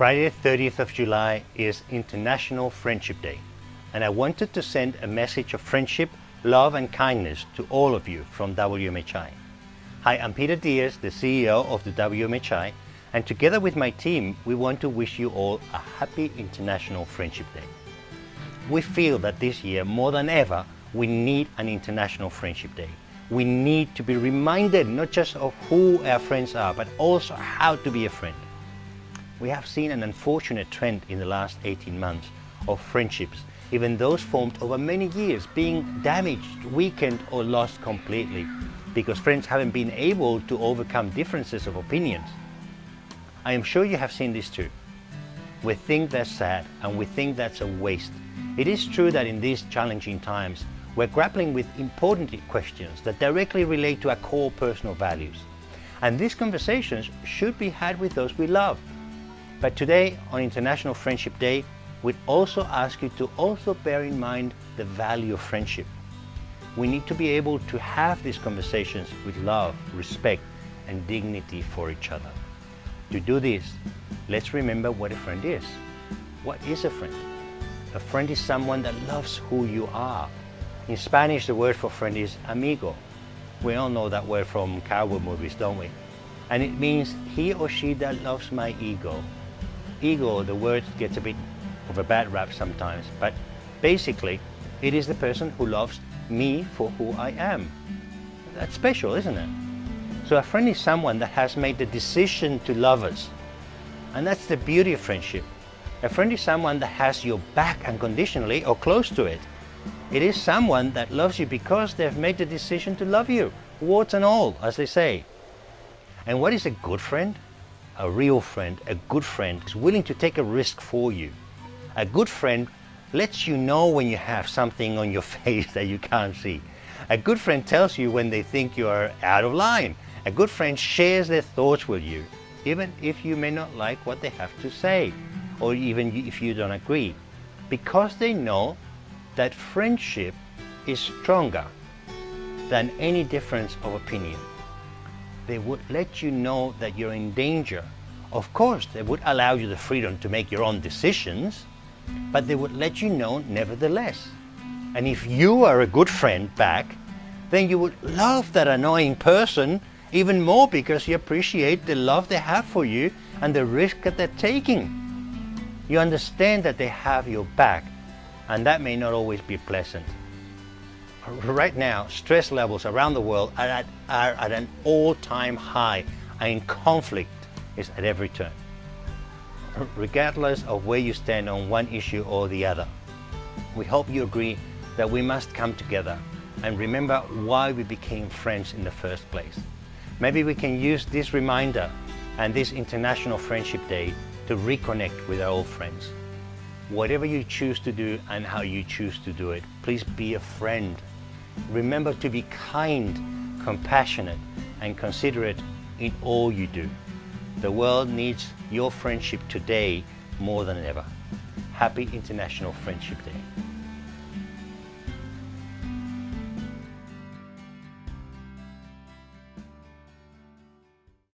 Friday 30th of July is International Friendship Day and I wanted to send a message of friendship, love and kindness to all of you from WMHI. Hi, I'm Peter Diaz, the CEO of the WMHI and together with my team we want to wish you all a happy International Friendship Day. We feel that this year more than ever we need an International Friendship Day. We need to be reminded not just of who our friends are but also how to be a friend we have seen an unfortunate trend in the last 18 months of friendships, even those formed over many years, being damaged, weakened or lost completely because friends haven't been able to overcome differences of opinions. I am sure you have seen this too. We think that's sad and we think that's a waste. It is true that in these challenging times, we're grappling with important questions that directly relate to our core personal values. And these conversations should be had with those we love but today, on International Friendship Day, we'd also ask you to also bear in mind the value of friendship. We need to be able to have these conversations with love, respect, and dignity for each other. To do this, let's remember what a friend is. What is a friend? A friend is someone that loves who you are. In Spanish, the word for friend is amigo. We all know that word from cowboy movies, don't we? And it means he or she that loves my ego, ego, the word gets a bit of a bad rap sometimes, but basically it is the person who loves me for who I am. That's special, isn't it? So a friend is someone that has made the decision to love us. And that's the beauty of friendship. A friend is someone that has your back unconditionally or close to it. It is someone that loves you because they've made the decision to love you, warts and all, as they say. And what is a good friend? A real friend, a good friend, is willing to take a risk for you. A good friend lets you know when you have something on your face that you can't see. A good friend tells you when they think you are out of line. A good friend shares their thoughts with you, even if you may not like what they have to say, or even if you don't agree, because they know that friendship is stronger than any difference of opinion they would let you know that you're in danger. Of course, they would allow you the freedom to make your own decisions, but they would let you know nevertheless. And if you are a good friend back, then you would love that annoying person even more because you appreciate the love they have for you and the risk that they're taking. You understand that they have your back and that may not always be pleasant right now, stress levels around the world are at, are at an all-time high and conflict is at every turn, regardless of where you stand on one issue or the other. We hope you agree that we must come together and remember why we became friends in the first place. Maybe we can use this reminder and this International Friendship Day to reconnect with our old friends. Whatever you choose to do and how you choose to do it, please be a friend Remember to be kind, compassionate and considerate in all you do. The world needs your friendship today more than ever. Happy International Friendship Day.